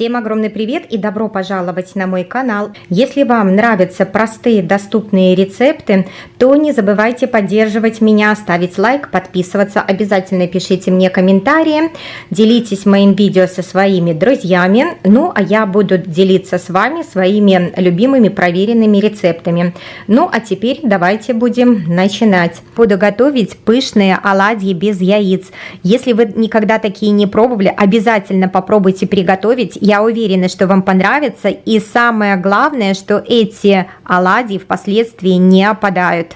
Всем огромный привет и добро пожаловать на мой канал. Если вам нравятся простые доступные рецепты, то не забывайте поддерживать меня, ставить лайк, подписываться, обязательно пишите мне комментарии, делитесь моим видео со своими друзьями, ну а я буду делиться с вами своими любимыми проверенными рецептами. Ну а теперь давайте будем начинать. Буду готовить пышные оладьи без яиц. Если вы никогда такие не пробовали, обязательно попробуйте приготовить. Я уверена, что вам понравится. И самое главное, что эти оладьи впоследствии не опадают.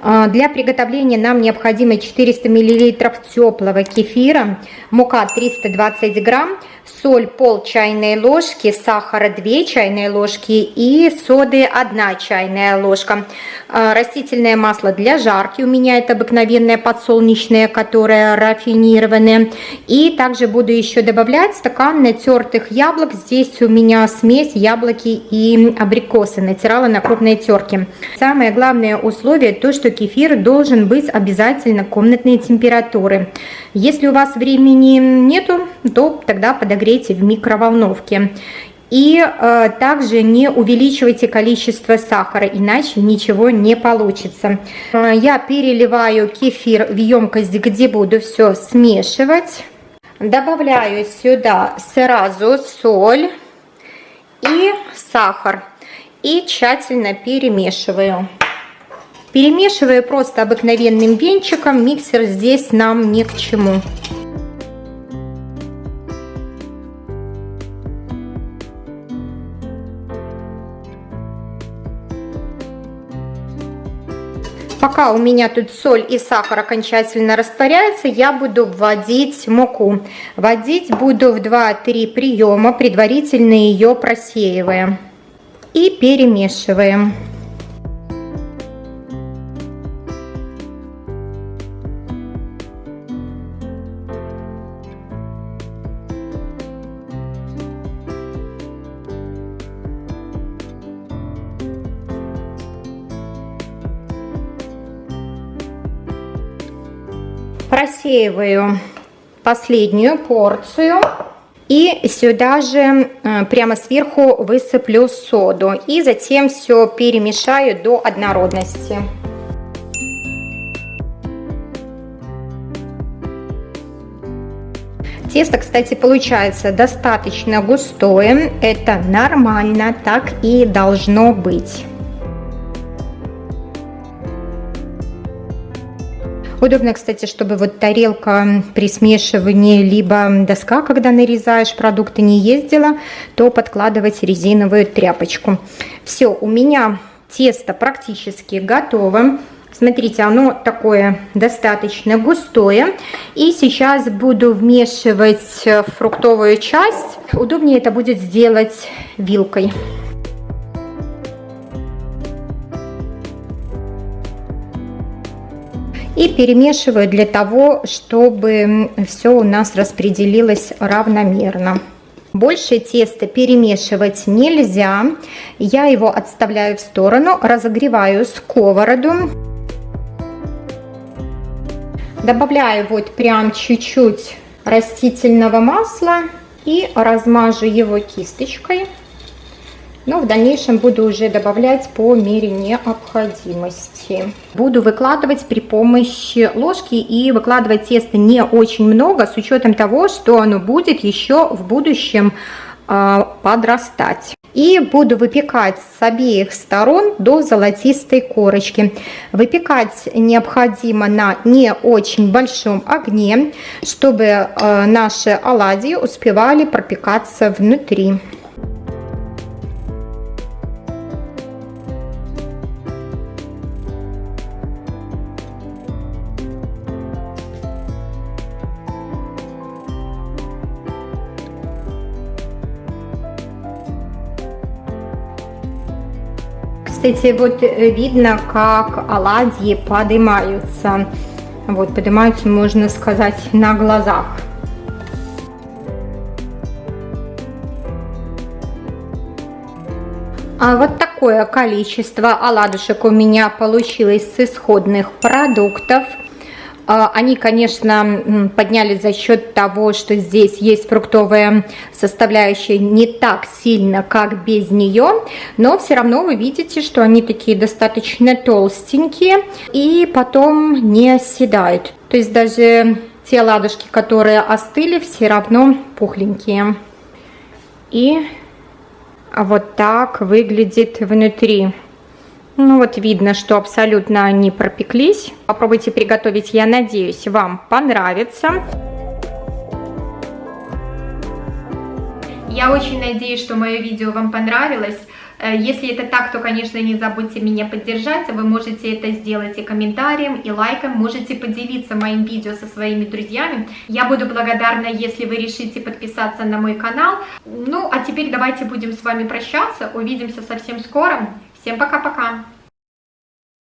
А, для приготовления нам необходимо 400 мл теплого кефира, мука 320 грамм, соль пол чайной ложки, сахара 2 чайные ложки и соды 1 чайная ложка. А, растительное масло для жарки, у меня это обыкновенное подсолнечное, которое рафинированное. И также буду еще добавлять стакан натертых яблок. Здесь у меня смесь яблоки и абрикосы, натирала на крупной терке. Самое главное условие то, что кефир должен быть обязательно комнатной температуры. Если у вас времени нету, то тогда подогрейте в микроволновке. И э, также не увеличивайте количество сахара, иначе ничего не получится. Э, я переливаю кефир в емкость, где буду все смешивать. Добавляю сюда сразу соль и сахар. И тщательно перемешиваю. Перемешиваю просто обыкновенным венчиком, миксер здесь нам ни к чему. Пока у меня тут соль и сахар окончательно растворяются, я буду вводить муку. Вводить буду в 2-3 приема, предварительно ее просеивая. И перемешиваем. Просеиваю последнюю порцию. И сюда же прямо сверху высыплю соду. И затем все перемешаю до однородности. Тесто, кстати, получается достаточно густое. Это нормально, так и должно быть. Удобно, кстати, чтобы вот тарелка при смешивании, либо доска, когда нарезаешь продукты, не ездила, то подкладывать резиновую тряпочку. Все, у меня тесто практически готово. Смотрите, оно такое достаточно густое. И сейчас буду вмешивать фруктовую часть. Удобнее это будет сделать вилкой. И перемешиваю для того, чтобы все у нас распределилось равномерно. Больше теста перемешивать нельзя. Я его отставляю в сторону, разогреваю сковороду. Добавляю вот прям чуть-чуть растительного масла и размажу его кисточкой но в дальнейшем буду уже добавлять по мере необходимости. Буду выкладывать при помощи ложки и выкладывать тесто не очень много, с учетом того, что оно будет еще в будущем э, подрастать. И буду выпекать с обеих сторон до золотистой корочки. Выпекать необходимо на не очень большом огне, чтобы э, наши оладьи успевали пропекаться внутри. Кстати, вот э, видно, как оладьи поднимаются. Вот, поднимаются, можно сказать, на глазах. А вот такое количество оладушек у меня получилось с исходных продуктов. А, они, конечно, поднялись за счет того, что здесь есть фруктовая составляющая не так сильно, как без нее, но все равно вы видите, что они такие достаточно толстенькие и потом не оседают. То есть даже те ладушки, которые остыли, все равно пухленькие. И вот так выглядит внутри. Ну вот видно, что абсолютно они пропеклись. Попробуйте приготовить, я надеюсь, вам понравится. Я очень надеюсь, что мое видео вам понравилось. Э, если это так, то, конечно, не забудьте меня поддержать. Вы можете это сделать и комментарием, и лайком. Можете поделиться моим видео со своими друзьями. Я буду благодарна, если вы решите подписаться на мой канал. Ну, а теперь давайте будем с вами прощаться. Увидимся совсем скоро. Всем пока-пока!